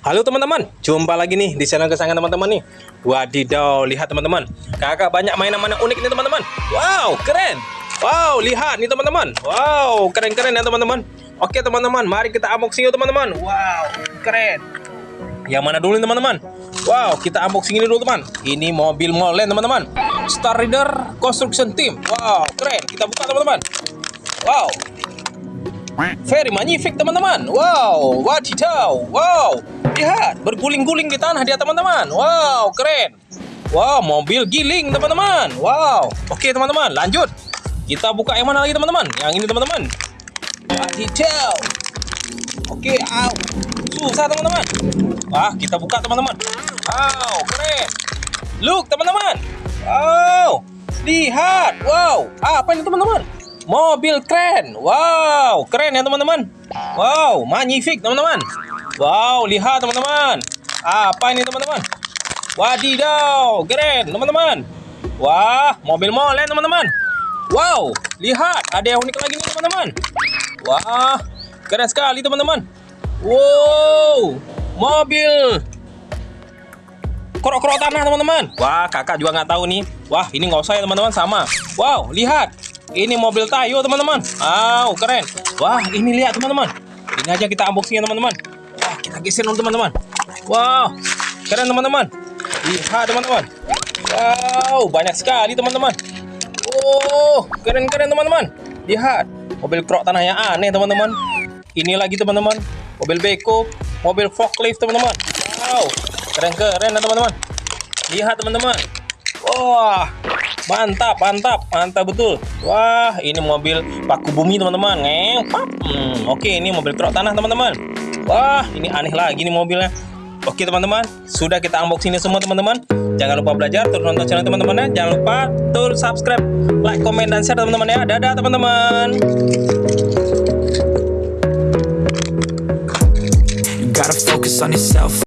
Halo teman-teman, jumpa lagi nih di channel kesayangan teman-teman nih. Wadidaw, lihat teman-teman. Kakak banyak mainan-mainan unik nih teman-teman. Wow, keren. Wow, lihat nih teman-teman. Wow, keren-keren ya teman-teman. Oke teman-teman, mari kita unboxing yuk teman-teman. Wow, keren. Yang mana dulu nih teman-teman? Wow, kita unboxing ini dulu teman. Ini mobil Molen teman-teman. Star Rider Construction Team. Wow, keren. Kita buka teman-teman. Wow, Very magnific teman-teman. Wow, wadidaw. Wow, lihat berguling-guling di tanah dia teman-teman. Wow, keren. Wow, mobil giling teman-teman. Wow. Oke teman-teman, lanjut. Kita buka yang mana lagi teman-teman? Yang ini teman-teman. Wadidaw. Oke, au. Susah teman-teman. Wah, kita buka teman-teman. Wow, keren. Look teman-teman. Wow. Lihat. Wow. Apa ini teman-teman? Mobil keren. Wow, keren ya teman-teman. Wow, magnific teman-teman. Wow, lihat teman-teman. Apa ini teman-teman? Wadidaw, keren teman-teman. Wah, mobil molen teman-teman. Wow, lihat ada yang unik lagi nih teman-teman. Wah, keren sekali teman-teman. Wow, mobil kerok-kerok tanah teman-teman. Wah, kakak juga nggak tahu nih. Wah, ini nggak usah ya teman-teman sama. Wow, lihat ini mobil Tayo teman-teman. Wow, keren. Wah, ini lihat teman-teman. Ini aja kita unboxing ya teman-teman. Wah, kita geser dulu teman-teman. Wow, keren teman-teman. Lihat teman-teman. Wow, banyak sekali teman-teman. Oh, keren-keren teman-teman. Lihat, mobil krok tanah yang aneh teman-teman. Ini lagi teman-teman, mobil beko, mobil forklift teman-teman. Wow, keren-keren teman-teman. Lihat teman-teman. Wah, Mantap, mantap, mantap betul. Wah, ini mobil paku bumi teman-teman. Hmm, oke, ini mobil truk tanah teman-teman. Wah, ini aneh lagi nih mobilnya. Oke teman-teman, sudah kita unboxing ini semua teman-teman. Jangan lupa belajar, terus nonton channel teman-teman ya. Jangan lupa terus subscribe, like, komen, dan share teman-teman ya. Dadah teman-teman. gotta focus on yourself